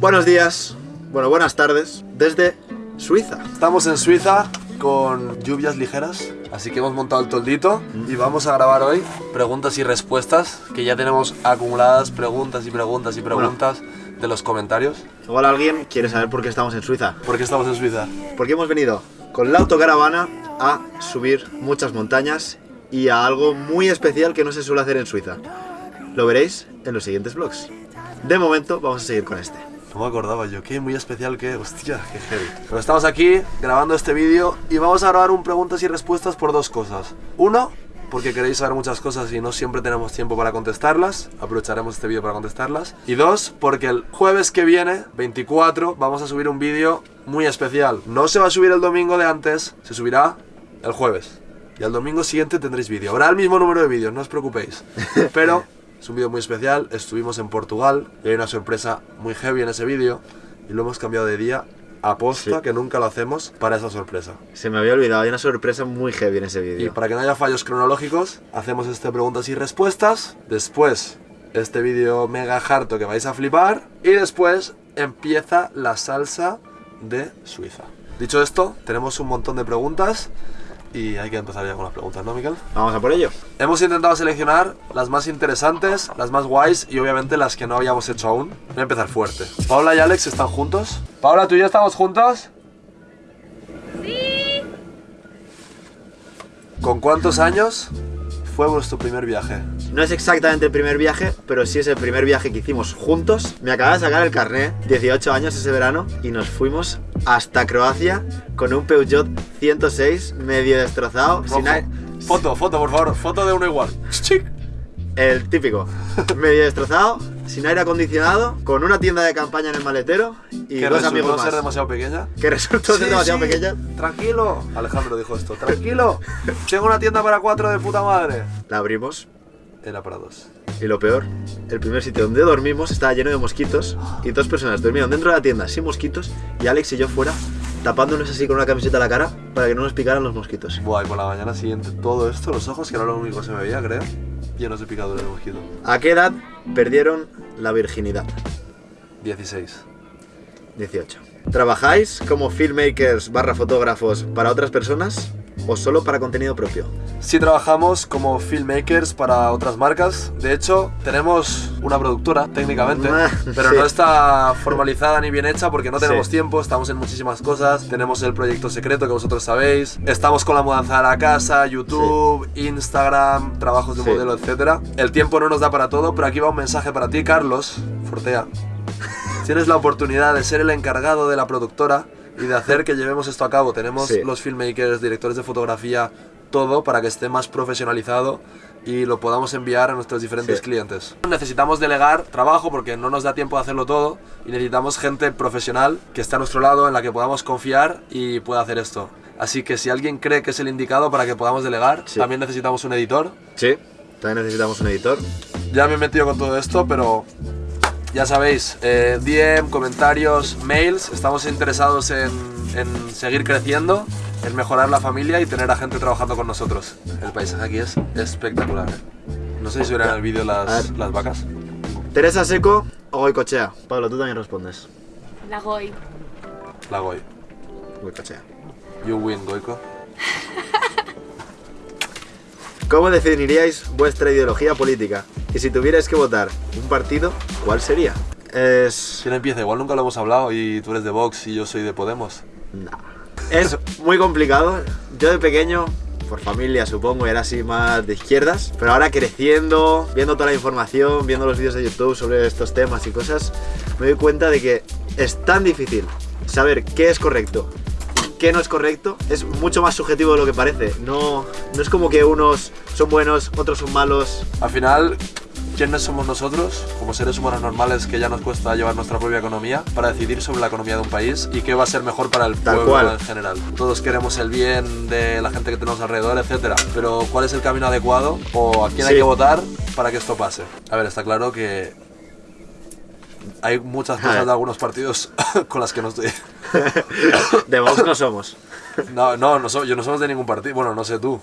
Buenos días, bueno, buenas tardes, desde Suiza. Estamos en Suiza con lluvias ligeras, así que hemos montado el toldito y vamos a grabar hoy preguntas y respuestas, que ya tenemos acumuladas preguntas y preguntas y preguntas de los comentarios. Igual alguien quiere saber por qué estamos en Suiza. ¿Por qué estamos en Suiza? Porque hemos venido con la autocaravana a subir muchas montañas y a algo muy especial que no se suele hacer en Suiza. Lo veréis en los siguientes vlogs. De momento vamos a seguir con este. No me acordaba yo, qué muy especial que, hostia, qué heavy. Pero estamos aquí grabando este vídeo y vamos a grabar un preguntas y respuestas por dos cosas. Uno, porque queréis saber muchas cosas y no siempre tenemos tiempo para contestarlas, aprovecharemos este vídeo para contestarlas. Y dos, porque el jueves que viene, 24, vamos a subir un vídeo muy especial. No se va a subir el domingo de antes, se subirá el jueves. Y al domingo siguiente tendréis vídeo. Habrá el mismo número de vídeos, no os preocupéis. Pero es un vídeo muy especial, estuvimos en Portugal y hay una sorpresa muy heavy en ese vídeo y lo hemos cambiado de día a posta, Sí. que nunca lo hacemos, para esa sorpresa. Se me había olvidado, hay una sorpresa muy heavy en ese Y vídeo. para que no haya fallos cronológicos, hacemos este preguntas y respuestas, después este vídeo mega harto que vais a flipar y después empieza la salsa de Suiza. Dicho esto, tenemos un montón de preguntas y hay que empezar ya con las preguntas, ¿no, Miquel? Vamos a por ello. Hemos intentado seleccionar las más interesantes, las más guays y obviamente las que no habíamos hecho aún. Voy a empezar fuerte. Paula y Alex están juntos. Paula, ¿tú y yo estamos juntos? Sí. ¿Con cuántos años fue vuestro primer viaje? No es exactamente el primer viaje, pero sí es el primer viaje que hicimos juntos. Me acaba de sacar el carné, 18 años ese verano, y nos fuimos hasta Croacia con un Peugeot 106 medio destrozado, sin aire- Foto, foto, por favor, foto de uno igual. El típico, medio destrozado, sin aire acondicionado, con una tienda de campaña en el maletero y Que dos resultó amigos más. ser demasiado pequeña. Que resultó ser Sí, demasiado sí. pequeña. Tranquilo. Alejandro dijo esto. Tranquilo. Tengo una tienda para cuatro de puta madre. La abrimos Era para dos. y lo peor, el primer sitio donde dormimos estaba lleno de mosquitos y dos personas durmieron dentro de la tienda sin mosquitos y Alex y yo fuera tapándonos así con una camiseta a la cara para que no nos picaran los mosquitos. Buah, y por la mañana siguiente todo esto, los ojos, que era lo único que se me veía, creo, llenos de picaduras de mosquito. ¿A qué edad perdieron la virginidad? 16. 18. ¿Trabajáis como filmmakers barra fotógrafos para otras personas o solo para contenido propio? Sí trabajamos como filmmakers para otras marcas. De hecho, tenemos una productora, técnicamente, Ah, pero sí. no está formalizada ni bien hecha porque no tenemos Sí. tiempo, estamos en muchísimas cosas. Tenemos el proyecto secreto que vosotros sabéis. Estamos con la mudanza de la casa, YouTube, Instagram, trabajos de modelo, etc. El tiempo no nos da para todo, pero aquí va un mensaje para ti, Carlos Fortea. Tienes la oportunidad de ser el encargado de la productora y de hacer que llevemos esto a cabo. Tenemos Sí. los filmmakers, directores de fotografía, todo para que esté más profesionalizado y lo podamos enviar a nuestros diferentes Sí. clientes. Necesitamos delegar trabajo porque no nos da tiempo de hacerlo todo y necesitamos gente profesional que esté a nuestro lado en la que podamos confiar y pueda hacer esto. Así que si alguien cree que es el indicado para que podamos delegar, Sí. también necesitamos un editor. Sí. También necesitamos un editor. Ya me he metido con todo esto, pero ya sabéis, eh, DM, comentarios, mails, estamos interesados en, en seguir creciendo, en mejorar la familia y tener a gente trabajando con nosotros. El paisaje aquí es espectacular. No sé si verán en el vídeo las, las vacas. ¿Teresa Seco o Goicochea? Pablo, tú también respondes. La Goy. La Goy. Goicochea. You win, Goico. ¿Cómo definiríais vuestra ideología política? Y si tuvierais que votar un partido, ¿cuál sería? Es... ¿Quién empieza? Igual nunca lo hemos hablado y tú eres de Vox y yo soy de Podemos. Es muy complicado. Yo de pequeño, por familia supongo, era así más de izquierdas. Pero ahora creciendo, viendo toda la información, viendo los vídeos de YouTube sobre estos temas y cosas, me doy cuenta de que es tan difícil saber qué es correcto qué no es correcto. Es mucho más subjetivo de lo que parece. No, no es como que unos son buenos, otros son malos. Al final, ¿quiénes somos nosotros, como seres humanos normales que ya nos cuesta llevar nuestra propia economía, para decidir sobre la economía de un país y qué va a ser mejor para el Tal pueblo cual. en general? Todos queremos el bien de la gente que tenemos alrededor, etcétera. Pero ¿cuál es el camino adecuado o a quién hay que votar para que esto pase? A ver, está claro que hay muchas cosas de algunos partidos con las que no estoy. De Vox no somos. No, no, no so- yo no somos de ningún partido. Bueno, no sé tú.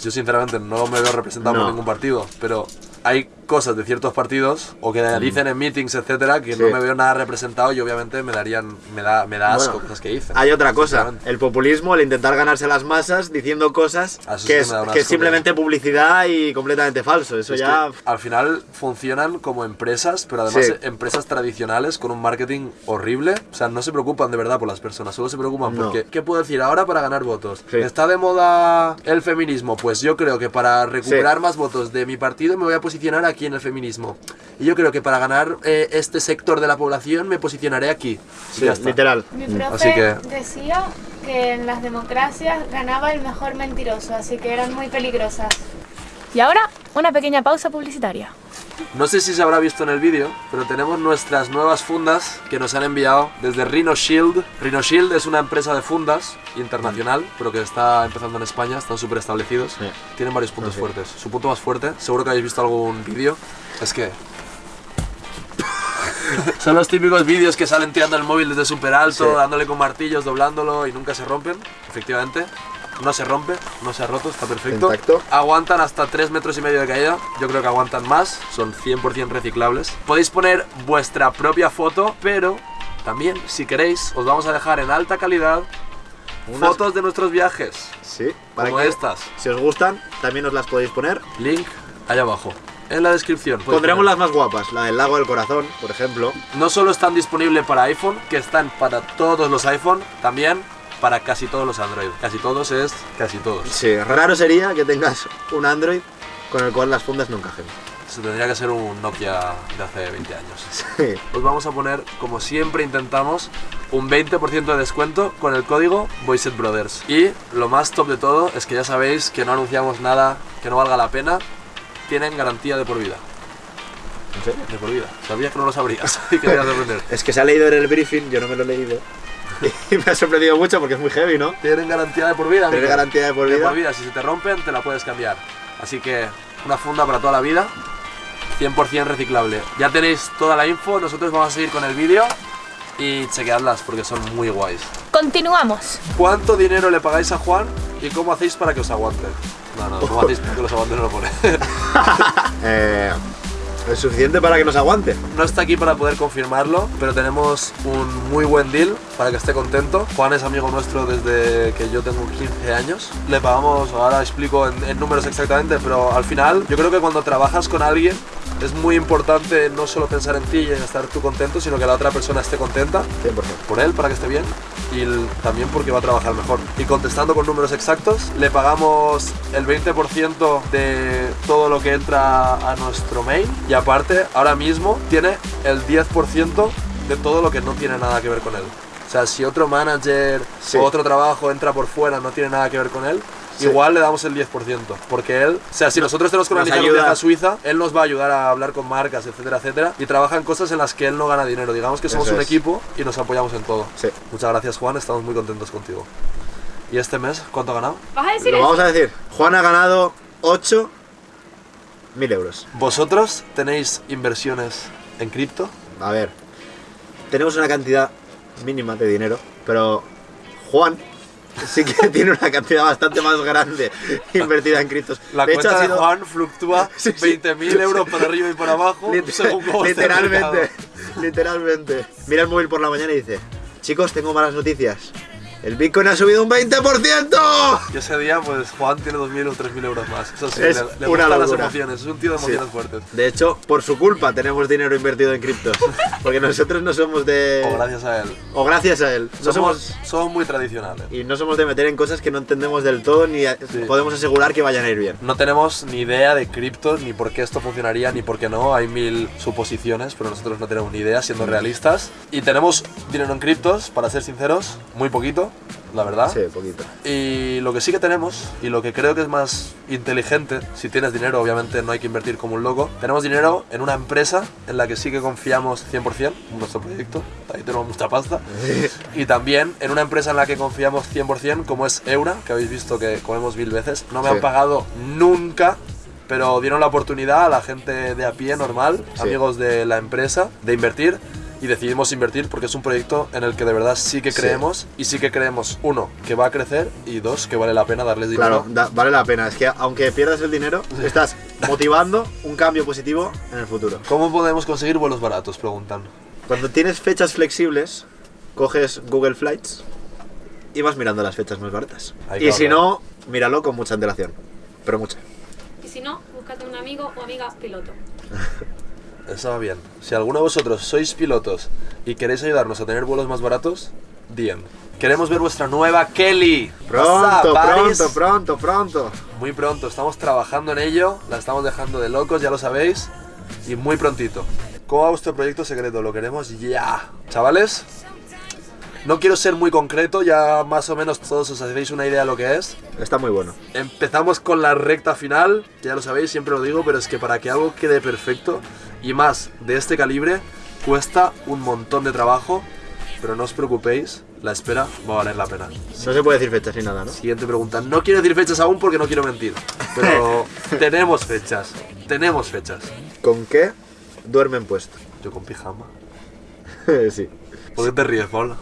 Yo sinceramente no me veo representado No. por ningún partido, pero hay cosas de ciertos partidos o que dicen en meetings, etcétera, que Sí. no me veo nada representado y obviamente me darían, me da, me da asco Bueno, cosas que dicen. Hay otra cosa, el populismo, el intentar ganarse a las masas diciendo cosas eso que es, que es simplemente publicidad y completamente falso. Eso Es ya... al final funcionan como empresas, pero además Sí. empresas tradicionales con un marketing horrible. O sea, no se preocupan de verdad por las personas, solo se preocupan No. porque, ¿qué puedo decir ahora para ganar votos? Sí. ¿Está de moda el feminismo? Pues yo creo que para recuperar más votos de mi partido me voy a posicionar aquí en el feminismo. Y yo creo que para ganar eh, este sector de la población me posicionaré aquí. Sí, ya está. literal. Mi profe Así que- decía que en las democracias ganaba el mejor mentiroso, así que eran muy peligrosas. Y ahora, una pequeña pausa publicitaria. No sé si se habrá visto en el vídeo, pero tenemos nuestras nuevas fundas que nos han enviado desde Rhino Shield. Rhino Shield es una empresa de fundas internacional, pero que está empezando en España, están súper establecidos. Sí. Tienen varios puntos sí. fuertes. Su punto más fuerte, seguro que habéis visto algún vídeo, es que... Son los típicos vídeos que salen tirando el móvil desde súper alto, Sí. dándole con martillos, doblándolo y nunca se rompen. Efectivamente, no se rompe, no se ha roto, está perfecto. Intacto. Aguantan hasta 3 metros y medio de caída. Yo creo que aguantan más. Son 100% reciclables. Podéis poner vuestra propia foto, pero también, si queréis, os vamos a dejar en alta calidad Unas- fotos de nuestros viajes. Sí, para Como que estas. si os gustan, también os las podéis poner. Link allá abajo. En la descripción. Pondremos poner. las más guapas, la del lago del corazón, por ejemplo. No solo están disponibles para iPhone, que están para todos los iPhone, también para casi todos los Android. Casi todos es casi todos. Sí, raro sería que tengas un Android con el cual las fundas no encajen. Eso tendría que ser un Nokia de hace 20 años. Sí. Os vamos a poner, como siempre intentamos, un 20% de descuento con el código Voicet Brothers. Y lo más top de todo es que ya sabéis que no anunciamos nada que no valga la pena. Tienen garantía de por vida. ¿En serio? De por vida. Sabías que no lo sabrías y querías sorprender. Es que se ha leído en el briefing, yo no me lo he leído. Y me ha sorprendido mucho porque es muy heavy, ¿no? Tienen garantía de por vida. Tiene amigo. garantía de por De vida. por vida. Si se te rompen, te la puedes cambiar. Así que una funda para toda la vida. 100% reciclable. Ya tenéis toda la info. Nosotros vamos a seguir con el vídeo. Y chequeadlas porque son muy guays. Continuamos. ¿Cuánto dinero le pagáis a Juan y cómo hacéis para que os aguante? No, no, ¿cómo hacéis para que los aguante? No lo pone. Eh, es suficiente para que nos aguante. No está aquí para poder confirmarlo, pero tenemos un muy buen deal para que esté contento. Juan es amigo nuestro desde que yo tengo 15 años. Le pagamos, ahora explico en, en números exactamente, pero al final yo creo que cuando trabajas con alguien es muy importante no solo pensar en ti y en estar tú contento, sino que la otra persona esté contenta 100%. por él para que esté bien también porque va a trabajar mejor. Y contestando con números exactos, le pagamos el 20% de todo lo que entra a nuestro mail y aparte ahora mismo tiene el 10% de todo lo que no tiene nada que ver con él. O sea, si otro manager Sí. o otro trabajo entra por fuera, no tiene nada que ver con él. Sí. Igual le damos el 10%, porque él, o sea, si nosotros tenemos que organizar un viaje a Suiza, él nos va a ayudar a hablar con marcas, etcétera, etcétera, y trabaja en cosas en las que él no gana dinero. Digamos que somos Eso un es. equipo y nos apoyamos en todo. Sí. Muchas gracias, Juan, estamos muy contentos contigo. ¿Y este mes cuánto ha ganado? ¿Vas a decir Lo eso? vamos a decir. Juan ha ganado 8 mil euros. ¿Vosotros tenéis inversiones en cripto? A ver, tenemos una cantidad mínima de dinero, pero Juan sí que tiene una cantidad bastante más grande invertida en criptos. La de hecho, cuenta de Juan fluctúa Sí, sí. 20.000 euros para arriba y para abajo según cómo literalmente, literalmente. Mira el móvil por la mañana y dice, chicos, tengo malas noticias. El Bitcoin ha subido un 20%. Y ese día, pues Juan tiene 2.000 o 3.000 euros más. Eso sí, Es le, le una las emociones. Es un tío de Sí. emociones fuertes. De hecho, por su culpa tenemos dinero invertido en criptos. Porque nosotros no somos de... O gracias a él. o gracias a él. No Somos, somos... somos muy tradicionales. Y no somos de meter en cosas que no entendemos del todo ni a- Sí. podemos asegurar que vayan a ir bien. No tenemos ni idea de cripto, ni por qué esto funcionaría, ni por qué no. Hay mil suposiciones, pero nosotros no tenemos ni idea, siendo realistas. Y tenemos dinero en criptos, para ser sinceros, muy poquito, la verdad. Sí, poquito. Y lo que sí que tenemos, y lo que creo que es más inteligente, si tienes dinero, obviamente no hay que invertir como un loco, tenemos dinero en una empresa en la que sí que confiamos 100% en nuestro proyecto, ahí tenemos mucha pasta, y también en una empresa en la que confiamos 100% como es Eura, que habéis visto que comemos mil veces, no me Sí. han pagado nunca. Pero dieron la oportunidad a la gente de a pie normal, Sí. amigos de la empresa, de invertir y decidimos invertir porque es un proyecto en el que de verdad sí que Sí. creemos y sí que creemos, uno, que va a crecer y dos, que vale la pena darles dinero. Claro, da- vale la pena. Es que aunque pierdas el dinero, estás motivando un cambio positivo en el futuro. ¿Cómo podemos conseguir vuelos baratos? Preguntan. Cuando tienes fechas flexibles, coges Google Flights y vas mirando las fechas más baratas. Y si no, míralo con mucha antelación. Pero mucha. Y si no, búscate un amigo o amiga piloto. Eso va bien. Si alguno de vosotros sois pilotos y queréis ayudarnos a tener vuelos más baratos, bien. Queremos ver vuestra nueva Kelly. Pronto, pronto, pronto, pronto. Muy pronto, estamos trabajando en ello, la estamos dejando de locos, ya lo sabéis, y muy prontito. ¿Cómo va vuestro proyecto secreto? Lo queremos ya. Chavales, no quiero ser muy concreto, ya más o menos todos os hacéis una idea de lo que es. Está muy bueno. Empezamos con la recta final, que ya lo sabéis, siempre lo digo, pero es que para que algo quede perfecto, y más de este calibre, cuesta un montón de trabajo, pero no os preocupéis, la espera va a valer la pena. No se puede decir fechas ni nada, ¿no? Siguiente pregunta. No quiero decir fechas aún porque no quiero mentir. Pero tenemos fechas. Tenemos fechas. ¿Con qué duermen puesto? Yo con pijama. sí. ¿Por qué te ríes, Paul?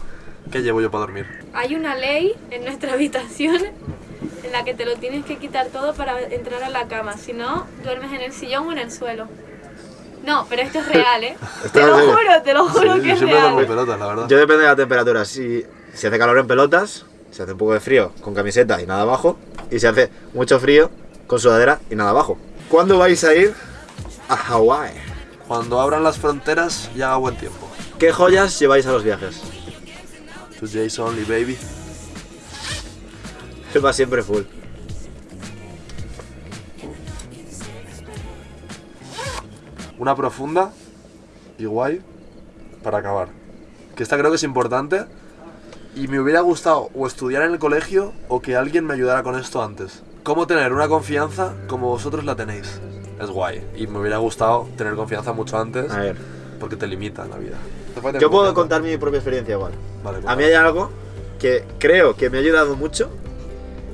¿Qué llevo yo para dormir? Hay una ley en nuestra habitación en la que te lo tienes que quitar todo para entrar a la cama. Si no, duermes en el sillón o en el suelo. No, pero esto es real, ¿eh? Te lo juro, te lo juro Sí, que yo es real. pelotas, la verdad. Yo depende de la temperatura. Si, si hace calor en pelotas, si hace un poco de frío con camiseta y nada abajo. Y si hace mucho frío con sudadera y nada abajo. ¿Cuándo vais a ir a Hawái? Cuando abran las fronteras y haga buen tiempo. ¿Qué joyas lleváis a los viajes? Today's only, baby. Va siempre full. Una profunda y guay para acabar. Que esta creo que es importante. Y me hubiera gustado o estudiar en el colegio o que alguien me ayudara con esto antes. ¿Cómo tener una confianza como vosotros la tenéis? Es guay. Y me hubiera gustado tener confianza mucho antes A ver. porque te limita en la vida. Yo puedo contar mi propia experiencia igual. Vale, A mí hay algo que creo que me ha ayudado mucho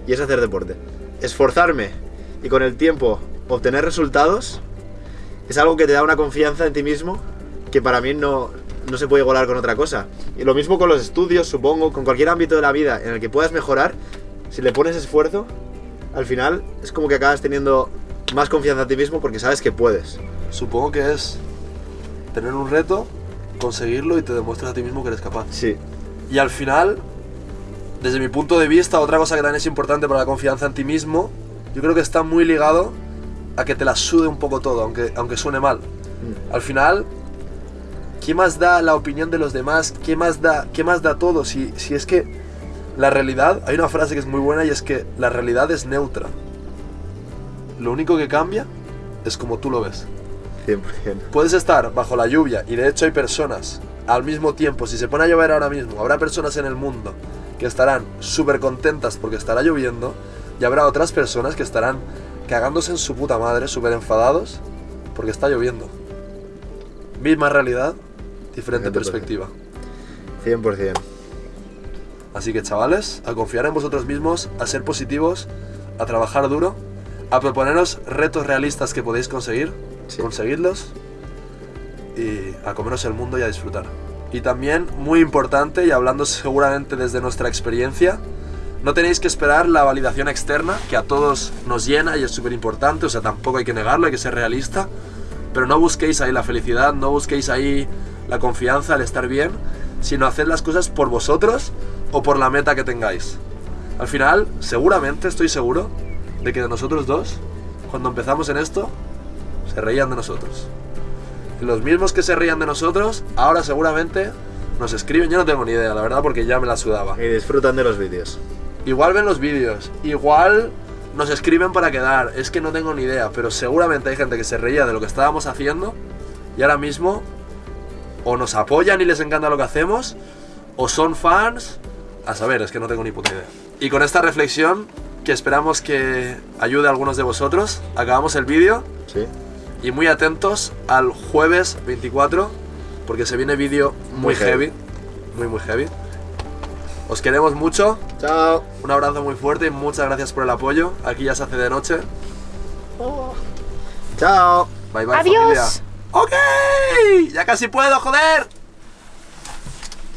y es hacer deporte. Esforzarme y con el tiempo obtener resultados es algo que te da una confianza en ti mismo que para mí no, no se puede igualar con otra cosa. Y lo mismo con los estudios, supongo, con cualquier ámbito de la vida en el que puedas mejorar, si le pones esfuerzo, al final es como que acabas teniendo más confianza en ti mismo porque sabes que puedes. Supongo que es tener un reto, conseguirlo y te demuestras a ti mismo que eres capaz. Sí, Y al final, desde mi punto de vista, otra cosa que también es importante para la confianza en ti mismo, yo creo que está muy ligado a que te la sude un poco todo, aunque, aunque suene mal. Al final, ¿qué más da la opinión de los demás? ¿Qué más da, qué más da todo? Si, si es que la realidad, hay una frase que es muy buena y es que la realidad es neutra. Lo único que cambia es como tú lo ves. 100%. Puedes estar bajo la lluvia y de hecho hay personas al mismo tiempo, si se pone a llover ahora mismo, habrá personas en el mundo que estarán súper contentas porque estará lloviendo y habrá otras personas que estarán cagándose en su puta madre, súper enfadados porque está lloviendo. Misma realidad, diferente perspectiva. 100%. Así que chavales, a confiar en vosotros mismos, a ser positivos, a trabajar duro, a proponeros retos realistas que podéis conseguir, Sí. conseguidlos y a comeros el mundo y a disfrutar. Y también, muy importante, y hablando seguramente desde nuestra experiencia, no tenéis que esperar la validación externa, que a todos nos llena y es súper importante, o sea, tampoco hay que negarlo, hay que ser realista, pero no busquéis ahí la felicidad, no busquéis ahí la confianza, el estar bien, sino hacer las cosas por vosotros o por la meta que tengáis. Al final, seguramente, estoy seguro, de que de nosotros dos, cuando empezamos en esto, se reían de nosotros. Los mismos que se reían de nosotros, ahora seguramente nos escriben, yo no tengo ni idea, la verdad, porque ya me la sudaba. Y disfrutan de los vídeos. Igual ven los vídeos, igual nos escriben para quedar, es que no tengo ni idea, pero seguramente hay gente que se reía de lo que estábamos haciendo y ahora mismo o nos apoyan y les encanta lo que hacemos, o son fans, a saber, es que no tengo ni puta idea. Y con esta reflexión, que esperamos que ayude a algunos de vosotros, acabamos el vídeo Sí. y muy atentos al jueves 24, porque se viene vídeo muy, Muy heavy. heavy. muy muy heavy. Os queremos mucho, Chao. un abrazo muy fuerte y muchas gracias por el apoyo. Aquí ya se hace de noche. Chao. Bye bye Adiós. familia. Ok, ya casi puedo, joder.